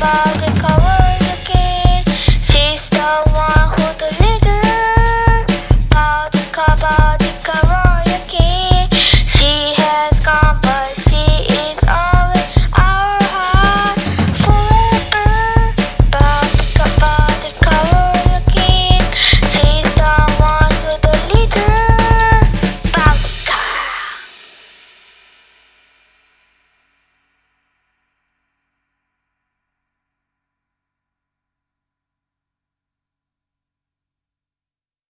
love.